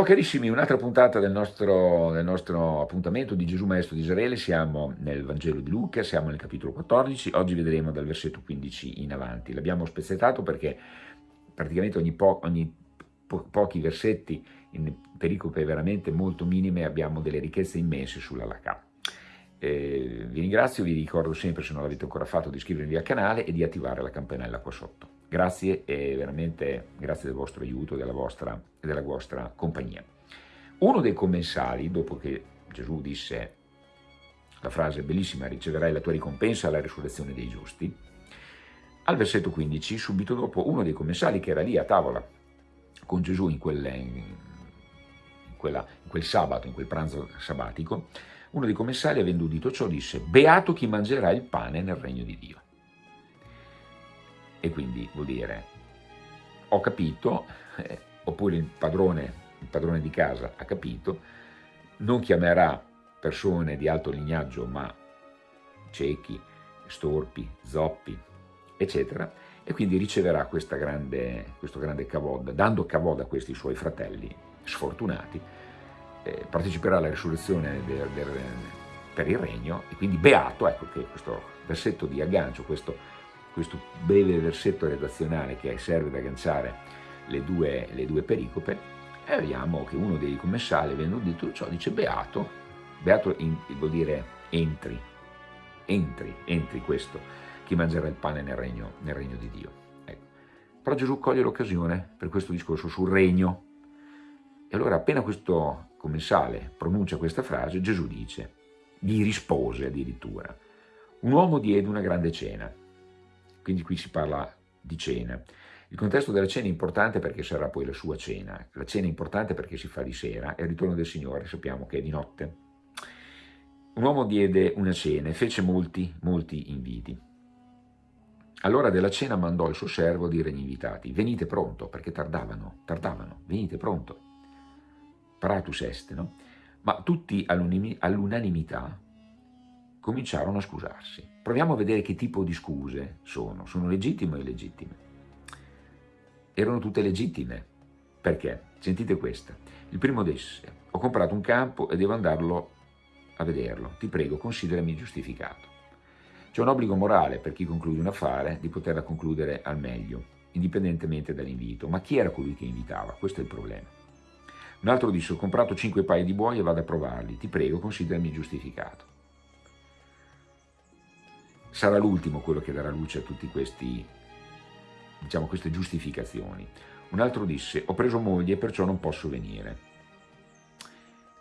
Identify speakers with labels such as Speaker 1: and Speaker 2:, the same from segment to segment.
Speaker 1: Ciao carissimi, un'altra puntata del nostro, del nostro, appuntamento di Gesù Maestro di Israele, siamo nel Vangelo di Luca, siamo nel capitolo 14, oggi vedremo dal versetto 15 in avanti. L'abbiamo spezzettato perché praticamente ogni, po ogni po pochi versetti in pericope veramente molto minime abbiamo delle ricchezze immense sulla Laca. Eh, vi ringrazio, vi ricordo sempre se non l'avete ancora fatto di iscrivervi al canale e di attivare la campanella qua sotto. Grazie e veramente grazie del vostro aiuto e della vostra, della vostra compagnia. Uno dei commensali, dopo che Gesù disse la frase bellissima, riceverai la tua ricompensa alla risurrezione dei giusti, al versetto 15, subito dopo, uno dei commensali che era lì a tavola con Gesù in, quel, in, quella, in quel sabato, in quel pranzo sabbatico, uno dei commensali, avendo udito ciò, disse, beato chi mangerà il pane nel regno di Dio. E quindi vuol dire, ho capito, eh, oppure il padrone, il padrone di casa ha capito, non chiamerà persone di alto lignaggio, ma ciechi, storpi, zoppi, eccetera, e quindi riceverà grande, questo grande cavod, dando cavod a questi suoi fratelli sfortunati, eh, parteciperà alla risurrezione del, del, per il regno, e quindi beato, ecco che questo versetto di aggancio, questo questo breve versetto redazionale che serve ad agganciare le due, le due pericope, e vediamo che uno dei commensali, avendo detto ciò, dice beato, beato in, vuol dire entri, entri, entri questo, chi mangerà il pane nel regno, nel regno di Dio. Ecco. Però Gesù coglie l'occasione per questo discorso sul regno. E allora appena questo commensale pronuncia questa frase, Gesù dice, gli rispose addirittura, un uomo diede una grande cena quindi qui si parla di cena. Il contesto della cena è importante perché sarà poi la sua cena, la cena è importante perché si fa di sera e il ritorno del Signore sappiamo che è di notte. Un uomo diede una cena e fece molti, molti inviti. Allora della cena mandò il suo servo a dire agli invitati, venite pronto, perché tardavano, tardavano, venite pronto. Paratus est, no? Ma tutti all'unanimità cominciarono a scusarsi. Proviamo a vedere che tipo di scuse sono. Sono legittime o illegittime? Erano tutte legittime. Perché? Sentite questa. Il primo disse, ho comprato un campo e devo andarlo a vederlo. Ti prego, considerami giustificato. C'è un obbligo morale per chi conclude un affare di poterla concludere al meglio, indipendentemente dall'invito. Ma chi era colui che invitava? Questo è il problema. Un altro disse, ho comprato cinque paia di buoi e vado a provarli. Ti prego, considerami giustificato sarà l'ultimo quello che darà luce a tutte diciamo, queste giustificazioni. Un altro disse, ho preso moglie e perciò non posso venire.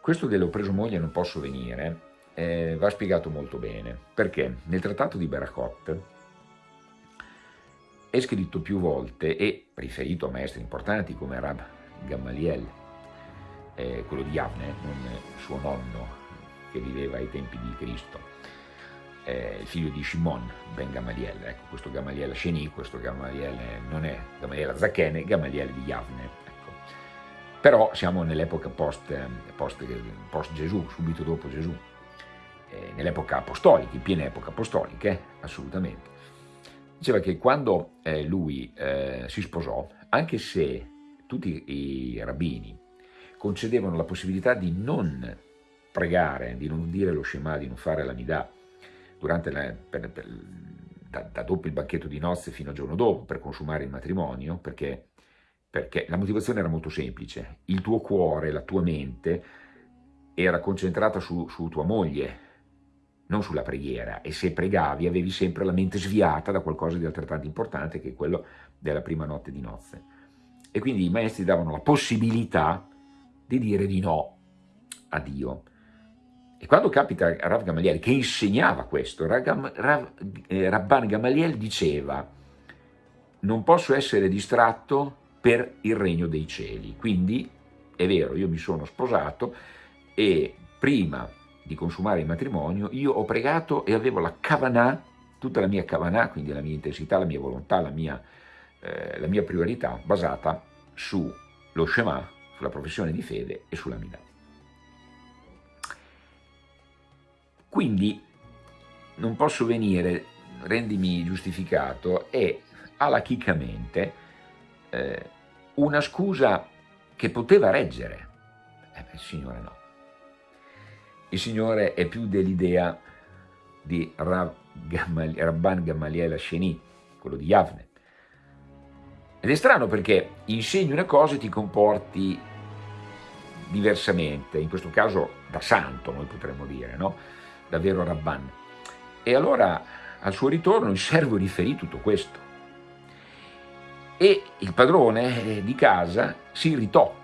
Speaker 1: Questo dello preso moglie e non posso venire eh, va spiegato molto bene, perché nel trattato di Berachot è scritto più volte e riferito a maestri importanti come Rab Gamaliel, eh, quello di Yavne, non suo nonno che viveva ai tempi di Cristo, eh, il figlio di Shimon ben Gamaliel, ecco questo Gamaliel Sheni, questo Gamaliel non è Gamaliel Zacchene, Gamaliel di Yavne. Ecco. Però siamo nell'epoca post, post, post, Gesù, subito dopo Gesù, eh, nell'epoca apostolica, in piena epoca apostolica, assolutamente. Diceva che quando eh, lui eh, si sposò, anche se tutti i rabbini concedevano la possibilità di non pregare, di non dire lo Shema, di non fare la Midah, durante la, per, per, da, da, dopo il banchetto di nozze fino al giorno dopo per consumare il matrimonio, perché, perché la motivazione era molto semplice. Il tuo cuore, la tua mente era concentrata su, su tua moglie, non sulla preghiera, e se pregavi avevi sempre la mente sviata da qualcosa di altrettanto importante che è quello della prima notte di nozze. E quindi i maestri davano la possibilità di dire di no a Dio. E quando capita Rav Gamaliel, che insegnava questo, Rav, Rav, eh, Rabban Gamaliel diceva non posso essere distratto per il regno dei cieli. Quindi, è vero, io mi sono sposato e prima di consumare il matrimonio io ho pregato e avevo la kavanah, tutta la mia kavanah, quindi la mia intensità, la mia volontà, la mia, eh, la mia priorità basata sullo Shema, sulla professione di fede e sulla Midah. Quindi non posso venire, rendimi giustificato, è alachicamente eh, una scusa che poteva reggere, Eh il Signore no. Il Signore è più dell'idea di Rab Rabban Gamaliel Asheni, quello di Yavne. Ed è strano perché insegni una cosa e ti comporti diversamente, in questo caso da santo noi potremmo dire, no? Davvero Rabban. E allora al suo ritorno il servo riferì tutto questo. E il padrone eh, di casa si irritò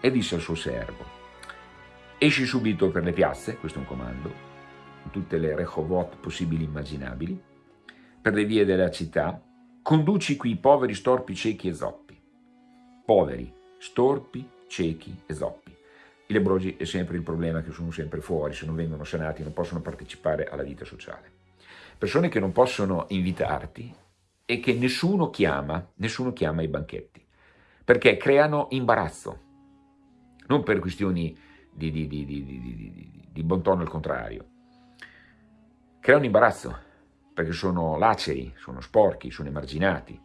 Speaker 1: e disse al suo servo, esci subito per le piazze, questo è un comando, in tutte le rechovot possibili e immaginabili, per le vie della città, conduci qui i poveri, storpi, ciechi e zoppi. Poveri, storpi, ciechi e zoppi. I lebrosi è sempre il problema che sono sempre fuori, se non vengono sanati non possono partecipare alla vita sociale. Persone che non possono invitarti e che nessuno chiama, nessuno chiama ai banchetti, perché creano imbarazzo, non per questioni di, di, di, di, di bon tono al contrario, creano imbarazzo, perché sono laceri, sono sporchi, sono emarginati.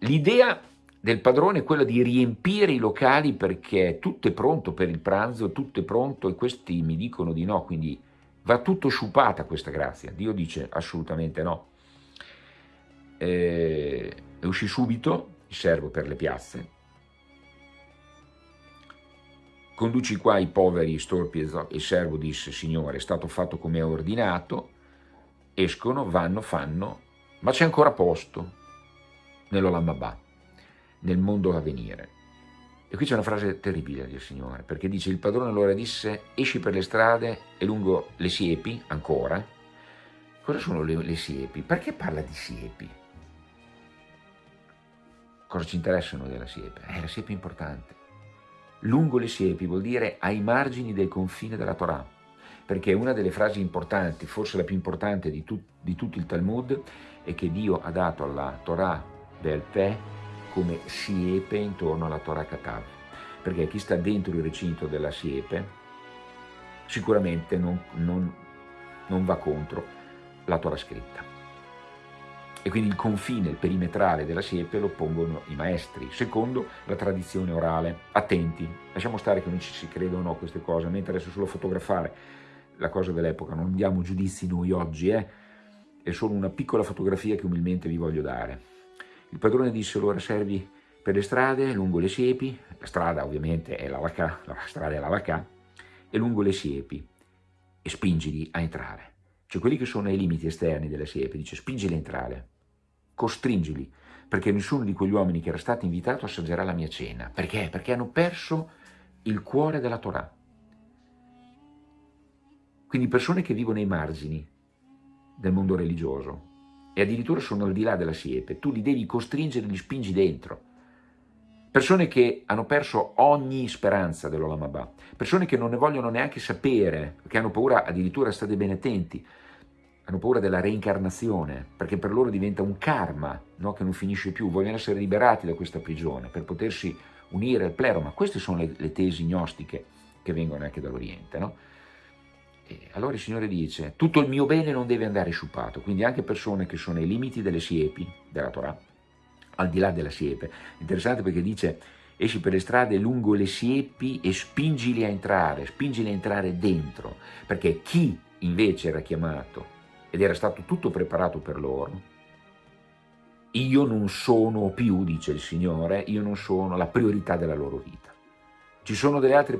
Speaker 1: L'idea del padrone è quella di riempire i locali perché tutto è pronto per il pranzo, tutto è pronto e questi mi dicono di no, quindi va tutto sciupata questa grazia. Dio dice assolutamente no. E uscì subito, il servo per le piazze, conduci qua i poveri storpi e il servo disse, Signore, è stato fatto come ha ordinato, escono, vanno, fanno, ma c'è ancora posto nell'Olamabà nel mondo a venire. E qui c'è una frase terribile del Signore, perché dice, il padrone allora disse, esci per le strade e lungo le siepi, ancora. Cosa sono le, le siepi? Perché parla di siepi? Cosa ci interessa noi della siepe? Eh, la siepe è importante. Lungo le siepi vuol dire ai margini del confine della Torah, perché una delle frasi importanti, forse la più importante di, tu, di tutto il Talmud, è che Dio ha dato alla Torah del Peh come siepe intorno alla Torah Katav, perché chi sta dentro il recinto della siepe sicuramente non, non, non va contro la Torah scritta. E quindi il confine, il perimetrale della siepe lo pongono i maestri, secondo la tradizione orale. Attenti, lasciamo stare che non ci si creda o no queste cose, a me interessa solo fotografare la cosa dell'epoca, non diamo giudizi noi oggi, eh? è solo una piccola fotografia che umilmente vi voglio dare. Il padrone disse allora servi per le strade, lungo le siepi, la strada ovviamente è la Lacà, la strada è la Lacà, e lungo le siepi, e spingili a entrare. Cioè quelli che sono ai limiti esterni della siepe, dice spingili a entrare, costringili, perché nessuno di quegli uomini che era stato invitato assaggerà la mia cena. Perché? Perché hanno perso il cuore della Torah. Quindi persone che vivono ai margini del mondo religioso, e addirittura sono al di là della siepe, tu li devi costringere, li spingi dentro. Persone che hanno perso ogni speranza dell'Olamabà, persone che non ne vogliono neanche sapere, che hanno paura, addirittura state ben attenti, hanno paura della reincarnazione, perché per loro diventa un karma no? che non finisce più, vogliono essere liberati da questa prigione per potersi unire al pleroma. Queste sono le, le tesi gnostiche che vengono anche dall'Oriente. No? Allora il Signore dice, tutto il mio bene non deve andare sciupato, quindi anche persone che sono ai limiti delle siepi, della Torah, al di là della siepe. Interessante perché dice, esci per le strade lungo le siepi e spingili a entrare, spingili a entrare dentro, perché chi invece era chiamato ed era stato tutto preparato per loro, io non sono più, dice il Signore, io non sono la priorità della loro vita. Ci sono delle altre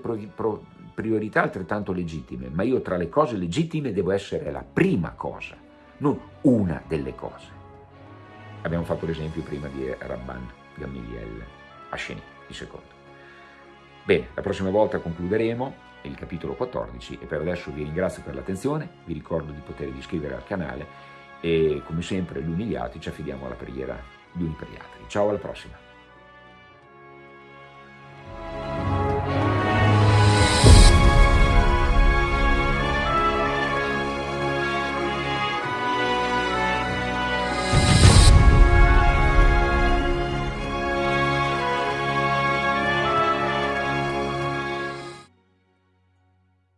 Speaker 1: priorità altrettanto legittime, ma io tra le cose legittime devo essere la prima cosa, non una delle cose. Abbiamo fatto l'esempio prima di Rabban Gamiliel Asheni, il secondo. Bene, la prossima volta concluderemo il capitolo 14 e per adesso vi ringrazio per l'attenzione, vi ricordo di potervi iscrivere al canale e come sempre gli altri ci affidiamo alla preghiera gli uni per gli altri. Ciao alla prossima!